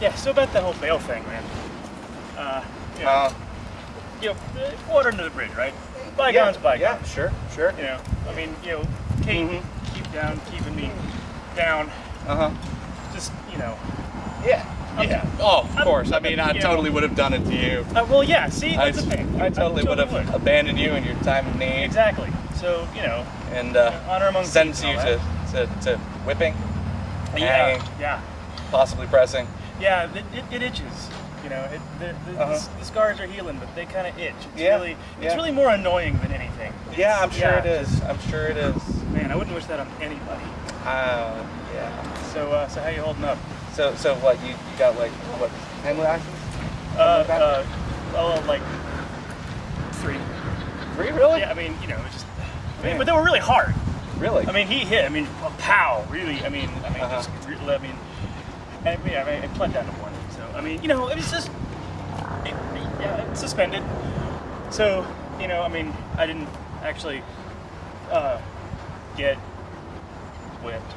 Yeah, so about the whole bail thing, man. Uh, you know, Uh, you know, water under the bridge, right? Bygones, yeah, bygones. yeah, sure, sure. You know, I mean, you know, Kate, Mhm. keep down, keeping me down. Uh huh. Just, you know. Yeah. I'm- Yeah. Oh, of I'm- course. I mean, I you know- totally would have done it to you. Uh, well, yeah. See, I, the thing. I totally would have would. abandoned you in your time of need Exactly. So, you know, and uh, honor among sentence thieves you to, to, to whipping, yeah, hanging, yeah, possibly pressing. Yeah. It, it, it itches. You know, it, the, the, Uh-huh. the, the scars are healing, but they kind of itch. It's Yeah, really, it's yeah. really more annoying than anything. Yeah, I'm sure yeah. it is. I'm sure it is. Man, I wouldn't wish that on anybody. Uh, yeah. So, uh, so how you holding up? So, so what? You, you got like what? Ten lashes? Uh, uh, oh, like three. Three, really? Yeah, I mean, you know, it's just. I mean, but they were really hard. Really? I mean, he hit. I mean, a pow, really. I mean, I mean, Uh-huh. just. re- I mean, I mean, I, I pled down to one. So, I mean, you know, it was just. It, yeah, suspended. So, you know, I mean, I didn't actually uh, get whipped.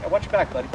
yeah, watch your back, buddy.